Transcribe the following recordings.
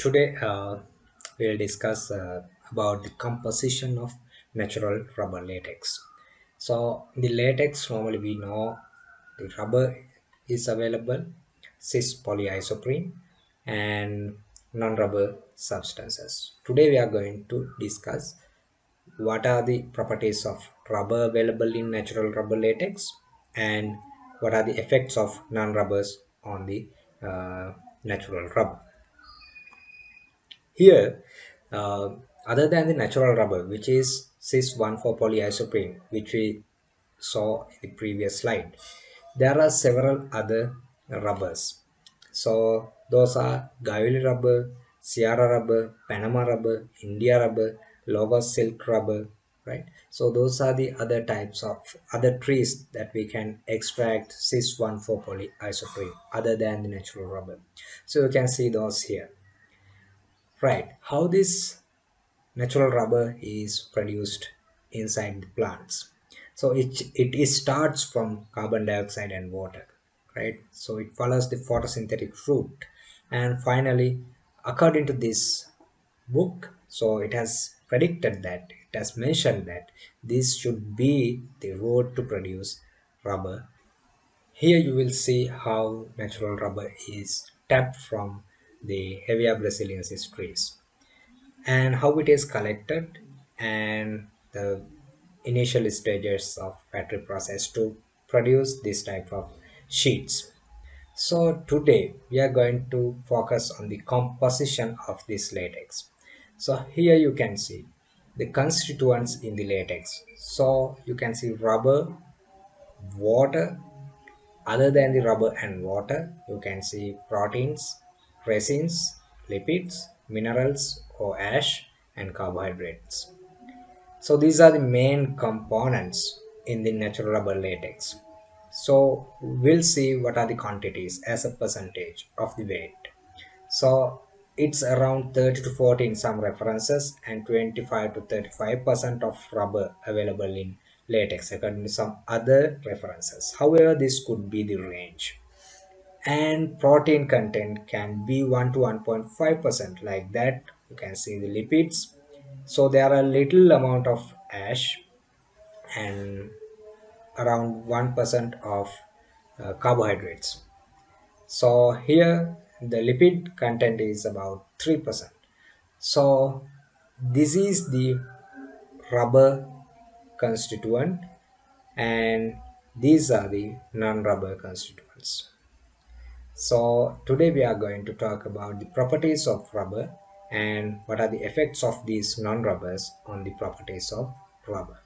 Today uh, we'll discuss uh, about the composition of natural rubber latex. So the latex normally we know the rubber is available cis polyisoprene and non-rubber substances. Today we are going to discuss what are the properties of rubber available in natural rubber latex and what are the effects of non-rubbers on the uh, natural rubber here, uh, other than the natural rubber, which is cis 1,4 polyisoprene, which we saw in the previous slide, there are several other rubbers. So those are Guayule rubber, Ceara rubber, Panama rubber, India rubber, Lagos silk rubber, right? So those are the other types of other trees that we can extract cis 1,4 polyisoprene other than the natural rubber. So you can see those here right. How this natural rubber is produced inside the plants. So it it starts from carbon dioxide and water right? So it follows the photosynthetic route. And finally according to this book so it has predicted that it has mentioned that this should be the road to produce rubber. Here you will see how natural rubber is tapped from the Hevea brasiliensis trees and how it is collected and the initial stages of factory process to produce this type of sheets. So today we are going to focus on the composition of this latex. So here you can see the constituents in the latex. So you can see rubber, water, other than the rubber and water, you can see proteins, resins, lipids, minerals or ash, and carbohydrates. So these are the main components in the natural rubber latex. So we'll see what are the quantities as a percentage of the weight. So it's around 30 to 40 in some references and 25 to 35 percent of rubber available in latex according to some other references. However, this could be the range and protein content can be 1 to 1.5 percent. Like that you can see the lipids. So there are a little amount of ash and around 1 percent of uh, carbohydrates. So here the lipid content is about 3 percent. So this is the rubber constituent and these are the non-rubber constituents so today we are going to talk about the properties of rubber and what are the effects of these non-rubbers on the properties of rubber.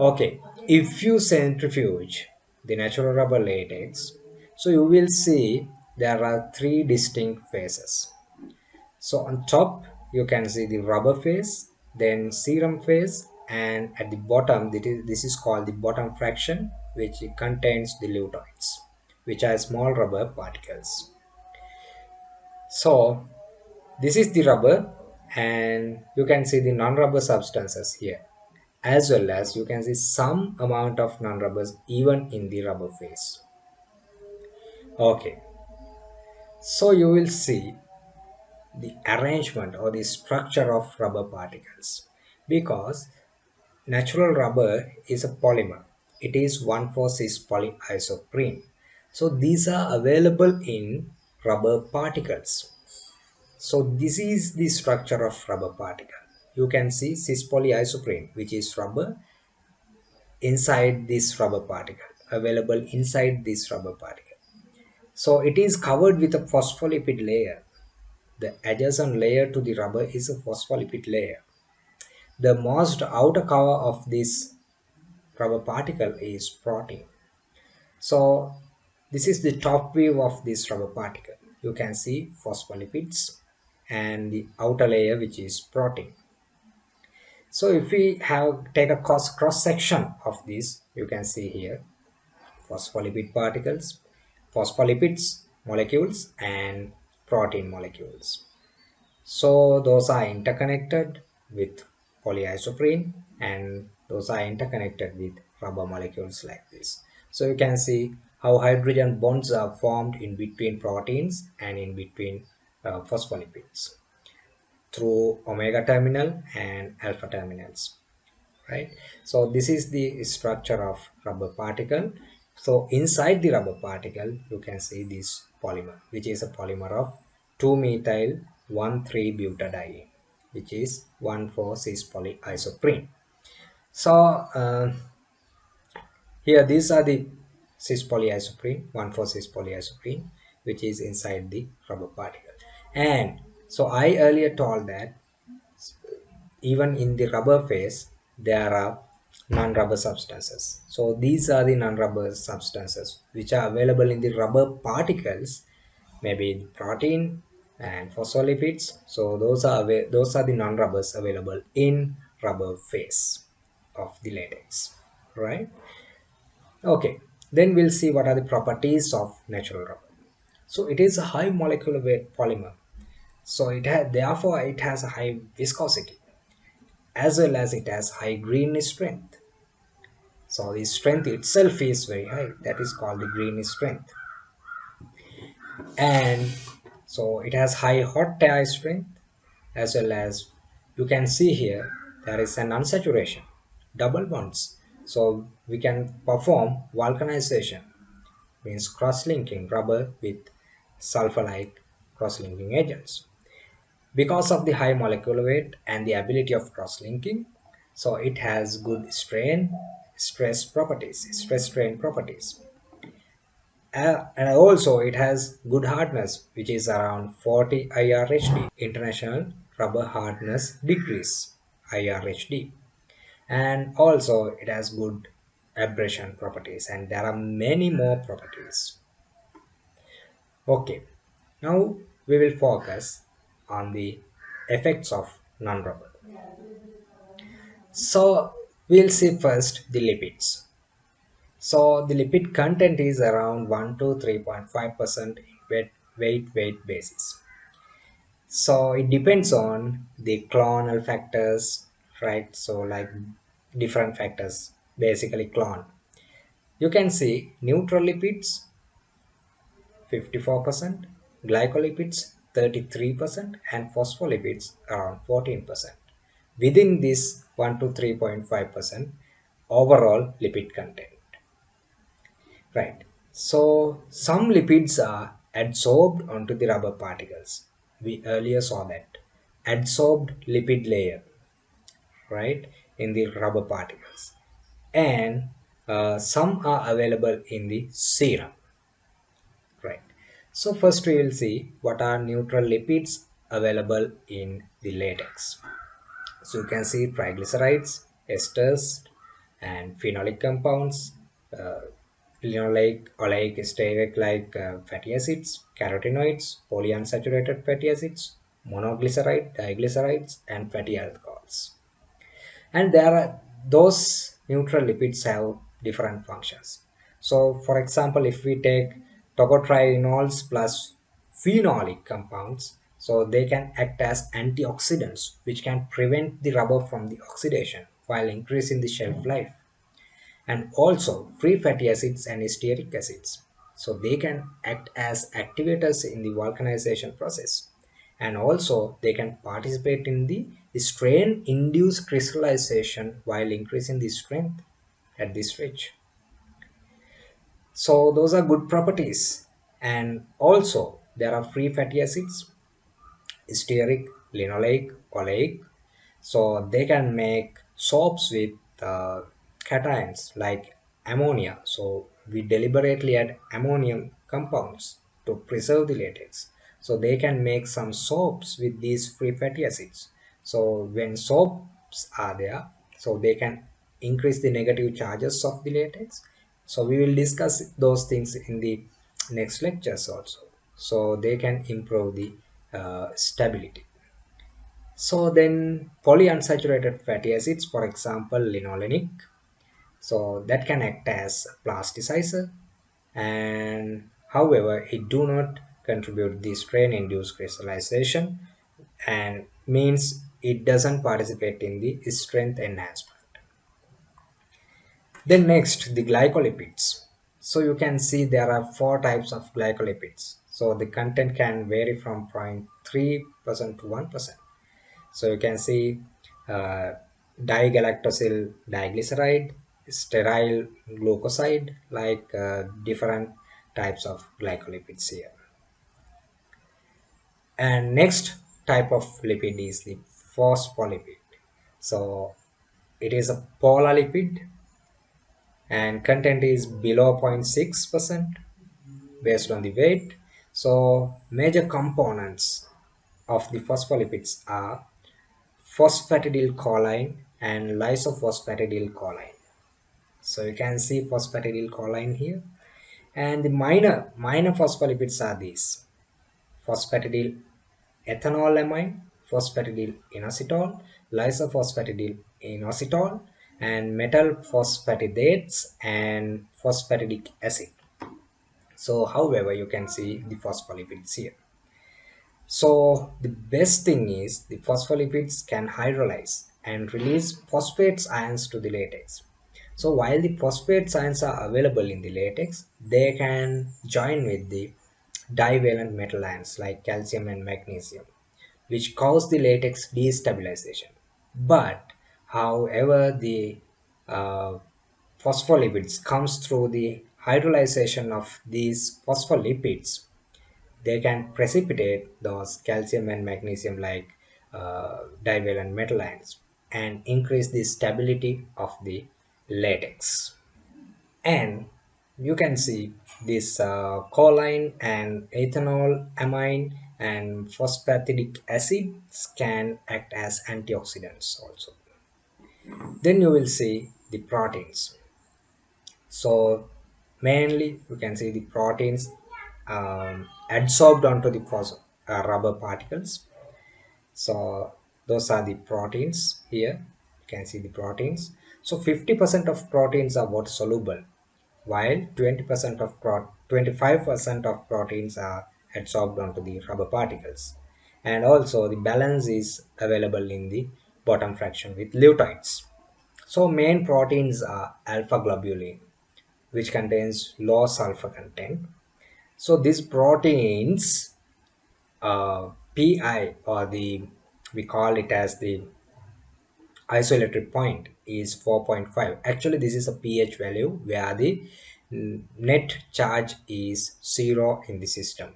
Okay, if you centrifuge the natural rubber latex, so you will see there are three distinct phases. So on top you can see the rubber phase, then serum phase and at the bottom this is called the bottom fraction which contains the lutoids which are small rubber particles. So this is the rubber and you can see the non-rubber substances here as well as you can see some amount of non-rubbers even in the rubber phase. Okay, so you will see the arrangement or the structure of rubber particles because natural rubber is a polymer. It is 1,4-cis polyisoprene so these are available in rubber particles. So this is the structure of rubber particle. You can see cis polyisoprene which is rubber inside this rubber particle available inside this rubber particle. So it is covered with a phospholipid layer. The adjacent layer to the rubber is a phospholipid layer. The most outer cover of this rubber particle is protein. So this is the top view of this rubber particle. You can see phospholipids and the outer layer which is protein. So if we have take a cross, cross section of this, you can see here phospholipid particles, phospholipids molecules and protein molecules. So those are interconnected with polyisoprene and those are interconnected with rubber molecules like this. So you can see how hydrogen bonds are formed in between proteins and in between uh, phospholipids through omega terminal and alpha terminals right? So this is the structure of rubber particle. So inside the rubber particle you can see this polymer which is a polymer of 2 methyl 1 3 butadiene which is 1 4 cis polyisoprene. So uh, here these are the cis polyisoprene 1 4 cis polyisoprene which is inside the rubber particle. And so i earlier told that even in the rubber phase there are non-rubber substances. So these are the non-rubber substances which are available in the rubber particles maybe protein and phospholipids. So those are those are the non-rubbers available in rubber phase of the latex right? Okay then we'll see what are the properties of natural rubber. So it is a high molecular weight polymer. So it has therefore it has a high viscosity as well as it has high green strength. So the strength itself is very high. That is called the green strength. And so it has high hot tie strength as well as you can see here there is an unsaturation double bonds so we can perform vulcanization means cross-linking rubber with sulfur-like cross-linking agents. Because of the high molecular weight and the ability of cross-linking so it has good strain stress properties stress strain properties. Uh, and also it has good hardness which is around 40 IRHD international rubber hardness degrees IRHD and also it has good abrasion properties and there are many more properties okay now we will focus on the effects of non-rubber. So we'll see first the lipids. So the lipid content is around 1 to 3.5% weight, weight weight basis. So it depends on the clonal factors, right? So like different factors, basically clone. You can see neutral lipids 54%, glycolipids 33% and phospholipids around 14%. Within this 1 to 3.5% overall lipid content. Right. So some lipids are adsorbed onto the rubber particles. We earlier saw that. Adsorbed lipid layer. Right. In the rubber particles. And uh, some are available in the serum Right, so first we will see what are neutral lipids available in the latex. So you can see triglycerides, esters and phenolic compounds, uh, linoleic, oleic, stearic like uh, fatty acids, carotenoids, polyunsaturated fatty acids, monoglyceride, diglycerides and fatty alcohols. And there are those neutral lipids have different functions. So for example, if we take tocotrienols plus phenolic compounds so they can act as antioxidants which can prevent the rubber from the oxidation while increasing the shelf life. And also free fatty acids and stearic acids. So they can act as activators in the vulcanization process and also they can participate in the strain induced crystallization while increasing the strength at this stage so those are good properties. And also there are free fatty acids stearic linoleic oleic. So they can make soaps with uh, cations like ammonia. So we deliberately add ammonium compounds to preserve the latex so they can make some soaps with these free fatty acids. So when soaps are there so they can increase the negative charges of the latex. So we will discuss those things in the next lectures also. So they can improve the uh, stability. So then polyunsaturated fatty acids for example linolenic. So that can act as plasticizer. And however it do not contribute the strain induced crystallization and means it doesn't participate in the strength enhancement. Then next the glycolipids. So you can see there are four types of glycolipids. So the content can vary from 0.3% to 1% so you can see uh, digalactosyl diglyceride stearyl glucoside like uh, different types of glycolipids here and next type of lipid is the phospholipid. So it is a polar lipid and content is below 0.6 percent based on the weight. So major components of the phospholipids are phosphatidylcholine and lysophosphatidyl-choline so you can see phosphatidylcholine here. And the minor minor phospholipids are these phosphatidyl ethanolamine phosphatidyl inositol lysophosphatidyl inositol and metal phosphatidates and phosphatidic acid. So however you can see the phospholipids here. So the best thing is the phospholipids can hydrolyze and release phosphates ions to the latex. So while the phosphate ions are available in the latex they can join with the divalent metal ions like calcium and magnesium which cause the latex destabilization. But however the uh, phospholipids comes through the hydrolyzation of these phospholipids. They can precipitate those calcium and magnesium like uh, divalent metal ions and increase the stability of the latex. And you can see this uh, choline and ethanol amine and phosphatidic acids can act as antioxidants also. Then you will see the proteins. So mainly you can see the proteins um, adsorbed onto the uh, rubber particles. So those are the proteins here. You can see the proteins. So 50% of proteins are water soluble while 20% of 25% of proteins are adsorbed onto the rubber particles. And also the balance is available in the bottom fraction with lutoids so main proteins are alpha globulin which contains low sulfur content. So these proteins uh, pi or the we call it as the isoelectric point is 4.5 actually this is a ph value where the net charge is zero in the system.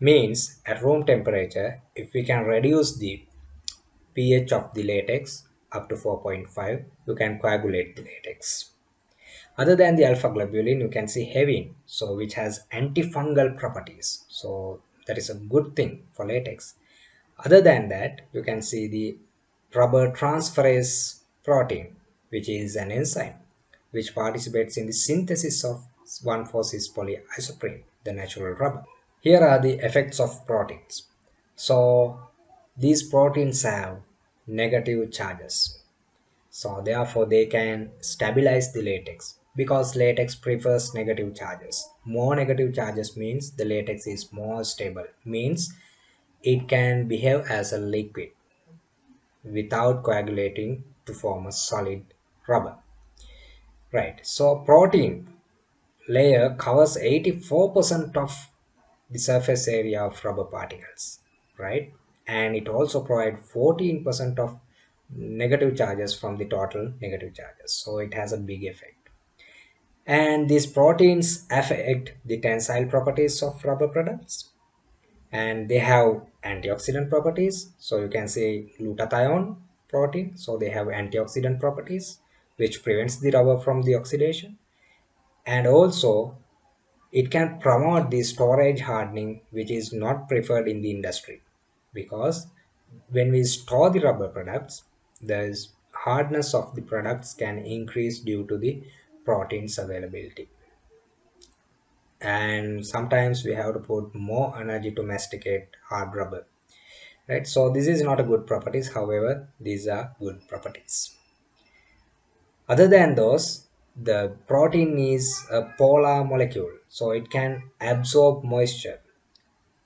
Means at room temperature if we can reduce the pH of the latex up to 4.5 you can coagulate the latex. Other than the alpha globulin you can see hevein so which has antifungal properties. So that is a good thing for latex. Other than that you can see the rubber transferase protein which is an enzyme which participates in the synthesis of 1,4-cis polyisoprene the natural rubber. Here are the effects of proteins. So these proteins have negative charges. So therefore they can stabilize the latex because latex prefers negative charges. More negative charges means the latex is more stable. Means it can behave as a liquid without coagulating to form a solid rubber. Right so protein layer covers 84% of the surface area of rubber particles right? And it also provides 14% of negative charges from the total negative charges so it has a big effect. And these proteins affect the tensile properties of rubber products and they have antioxidant properties. So you can say glutathione protein. So they have antioxidant properties which prevents the rubber from the oxidation. And also it can promote the storage hardening which is not preferred in the industry. Because when we store the rubber products the hardness of the products can increase due to the proteins availability and sometimes we have to put more energy to masticate hard rubber right? So this is not a good properties. However these are good properties. Other than those the protein is a polar molecule so it can absorb moisture.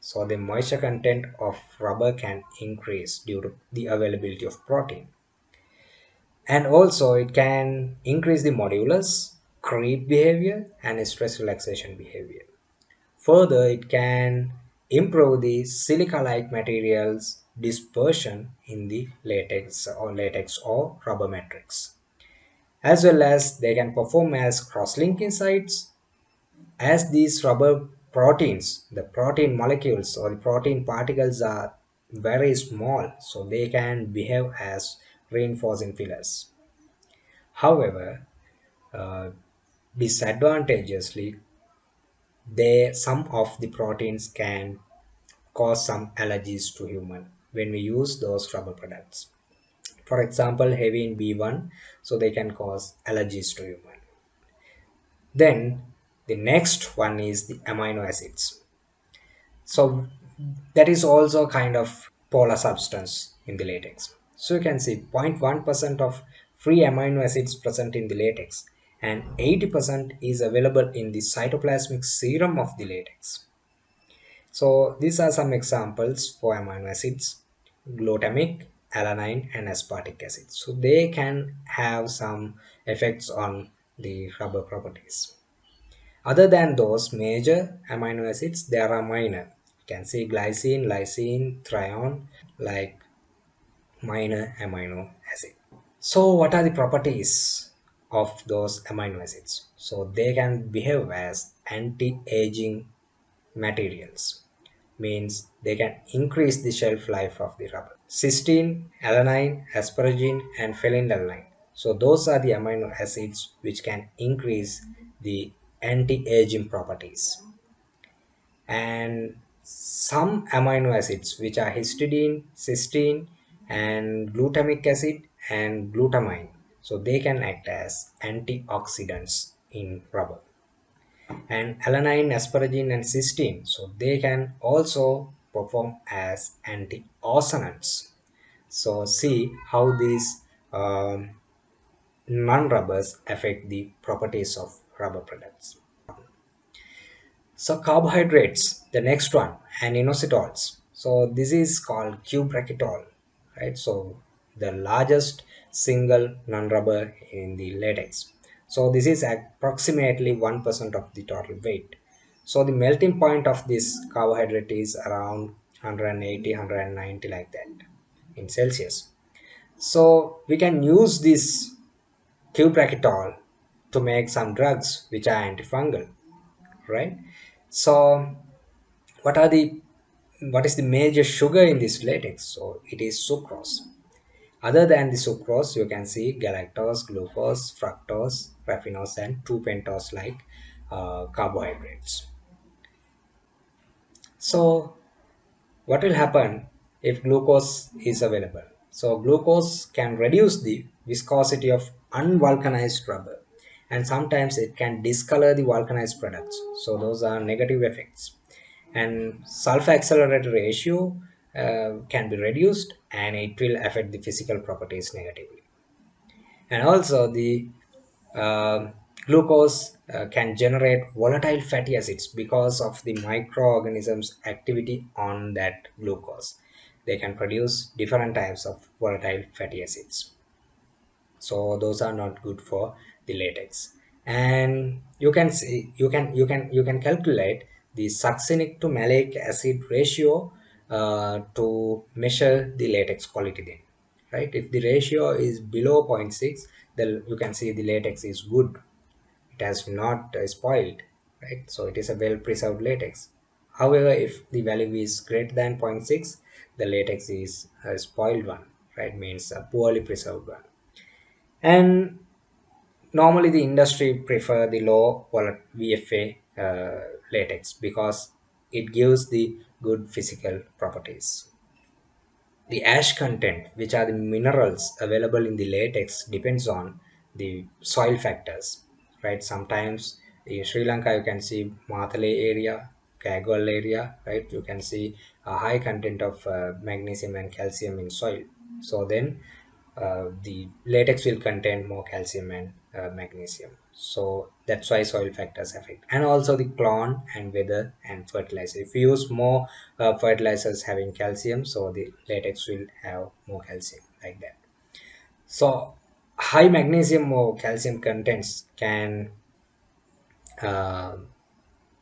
So the moisture content of rubber can increase due to the availability of protein. And also it can increase the modulus creep behavior and stress relaxation behavior Further, it can improve the silica-like materials dispersion in the latex or latex or rubber matrix. As well as they can perform as cross-linking sites as these rubber proteins, the protein molecules or the protein particles are very small, so they can behave as reinforcing fillers. However, uh, disadvantageously, they some of the proteins can cause some allergies to human when we use those rubber products. For example, heavy in B1, so they can cause allergies to human. Then the next one is the amino acids. So that is also kind of polar substance in the latex. So you can see 0.1% of free amino acids present in the latex and 80% is available in the cytoplasmic serum of the latex. So these are some examples for amino acids, glutamic, alanine and aspartic acid. So they can have some effects on the rubber properties. Other than those major amino acids, there are minor. You can see glycine, lysine, threone, like minor amino acid. So what are the properties of those amino acids? So they can behave as anti-aging materials means they can increase the shelf life of the rubber. Cysteine, alanine, asparagine and phenylalanine. So those are the amino acids which can increase the anti-aging properties. And some amino acids which are histidine, cysteine and glutamic acid and glutamine. So they can act as antioxidants in rubber and alanine, asparagine and cysteine. So they can also perform as antioxidants. So see how these um, non-rubbers affect the properties of rubber products. So carbohydrates, the next one, and inositols. So this is called cubic right? So the largest single non-rubber in the latex. So this is approximately 1% of the total weight. So the melting point of this carbohydrate is around 180, 190 like that in Celsius. So we can use this cubic to make some drugs which are antifungal, right? So what are the what is the major sugar in this latex? So it is sucrose. Other than the sucrose, you can see galactose, glucose, fructose, raffinose, and 2-pentose like uh, carbohydrates. So what will happen if glucose is available? So glucose can reduce the viscosity of unvulcanized rubber and sometimes it can discolor the vulcanized products. So those are negative effects and sulfur accelerator ratio uh, can be reduced and it will affect the physical properties negatively. And also the uh, glucose uh, can generate volatile fatty acids because of the microorganisms activity on that glucose. They can produce different types of volatile fatty acids. So those are not good for the latex. And you can see you can you can you can calculate the succinic to malic acid ratio uh, to measure the latex quality then right? If the ratio is below 0.6 then you can see the latex is good. It has not uh, spoiled right? So it is a well preserved latex. However if the value is greater than 0.6 the latex is a spoiled one right? Means a poorly preserved one. And normally the industry prefer the low VFA uh, latex because it gives the good physical properties. The ash content, which are the minerals available in the latex, depends on the soil factors, right? Sometimes in Sri Lanka, you can see Matale area, Kegalle area, right? You can see a high content of uh, magnesium and calcium in soil. So then uh, the latex will contain more calcium and uh, magnesium. So that's why soil factors affect. And also the clone and weather and fertilizer. If you use more uh, fertilizers having calcium so the latex will have more calcium like that. So high magnesium or calcium contents can uh,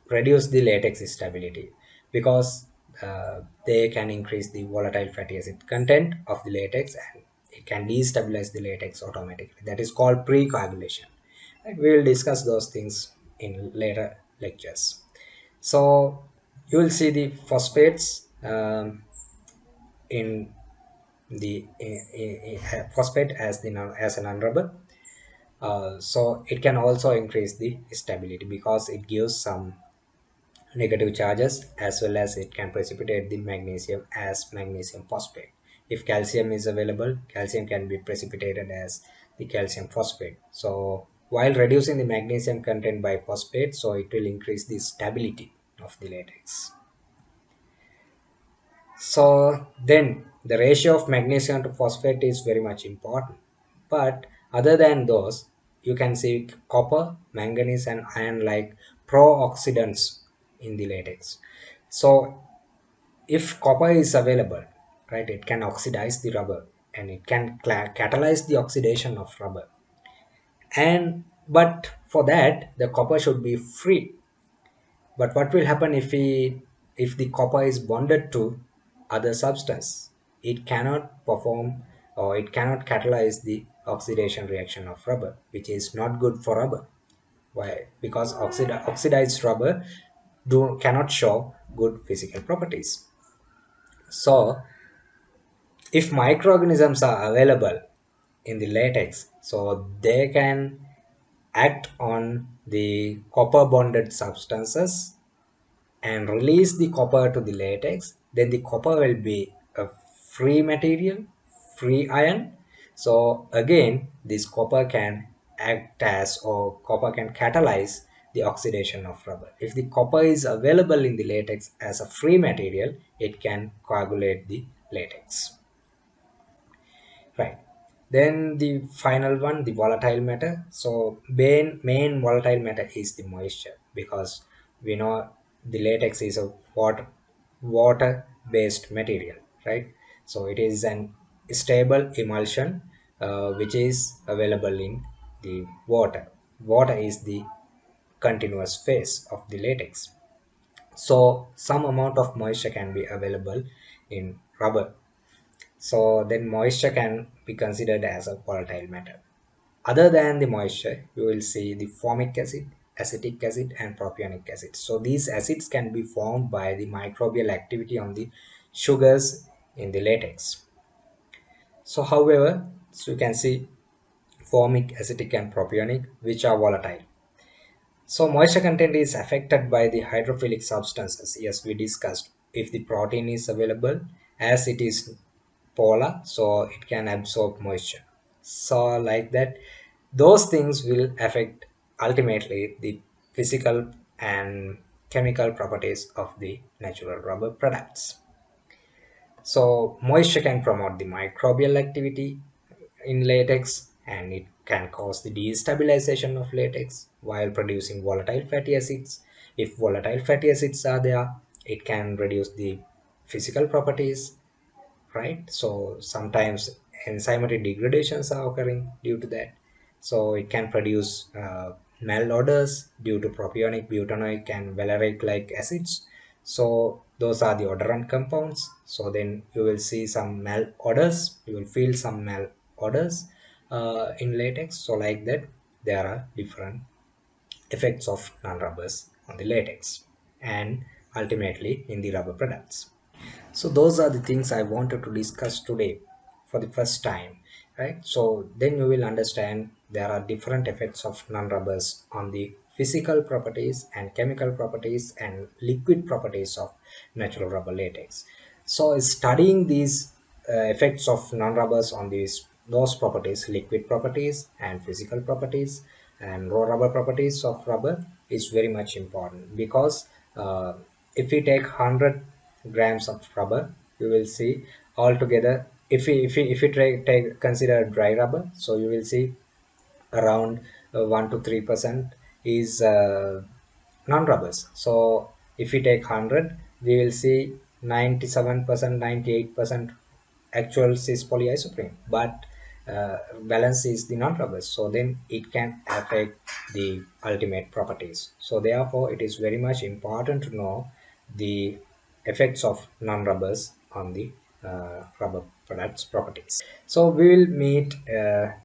reduce the latex stability because uh, they can increase the volatile fatty acid content of the latex and it can destabilize the latex automatically. That is called precoagulation. And we will discuss those things in later lectures. So you will see the phosphates um, in the phosphate as the as an unrubber uh, so it can also increase the stability because it gives some negative charges as well as it can precipitate the magnesium as magnesium phosphate if calcium is available calcium can be precipitated as the calcium phosphate. So while reducing the magnesium content by phosphate so it will increase the stability of the latex. So then the ratio of magnesium to phosphate is very much important. But other than those you can see copper manganese and iron like pro-oxidants in the latex. So if copper is available right? It can oxidize the rubber and it can catalyze the oxidation of rubber. And but for that the copper should be free. But what will happen if we if the copper is bonded to other substance? It cannot perform or it cannot catalyze the oxidation reaction of rubber which is not good for rubber. Why? Because oxid- oxidized rubber do cannot show good physical properties. So if microorganisms are available in the latex so they can act on the copper bonded substances and release the copper to the latex. Then the copper will be a free material free ion so again this copper can act as or copper can catalyze the oxidation of rubber. If the copper is available in the latex as a free material it can coagulate the latex right. Then the final one the volatile matter. So main main volatile matter is the moisture because we know the latex is a water water based material right? So it is an stable emulsion uh, which is available in the water. Water is the continuous phase of the latex. So some amount of moisture can be available in rubber so then moisture can be considered as a volatile matter. Other than the moisture you will see the formic acid acetic acid and propionic acid. So these acids can be formed by the microbial activity on the sugars in the latex. So however so you can see formic acetic and propionic which are volatile. So moisture content is affected by the hydrophilic substances yes we discussed. If the protein is available as it is polar so it can absorb moisture. So like that those things will affect ultimately the physical and chemical properties of the natural rubber products. So moisture can promote the microbial activity in latex and it can cause the destabilization of latex while producing volatile fatty acids. If volatile fatty acids are there it can reduce the physical properties right? So sometimes enzymatic degradations are occurring due to that. So it can produce uh, malodors due to propionic butanoic and valeric like acids. So those are the odorant compounds. So then you will see some malodors. You will feel some malodors uh, in latex. So like that there are different effects of non-rubbers on the latex and ultimately in the rubber products so those are the things i wanted to discuss today for the first time right? So then you will understand there are different effects of non-rubbers on the physical properties and chemical properties and liquid properties of natural rubber latex. So studying these uh, effects of non-rubbers on these those properties liquid properties and physical properties and raw rubber properties of rubber is very much important because uh, if we take 100 grams of rubber. You will see altogether if we if we, if we take, take consider dry rubber so you will see around uh, 1 to 3 percent is uh, non-rubbers. So if we take 100 we will see 97 percent 98 percent actual cis polyisoprene. But uh, balance is the non-rubbers. So then it can affect the ultimate properties. So therefore it is very much important to know the effects of non-rubbers on the uh, rubber products properties. So we will meet uh,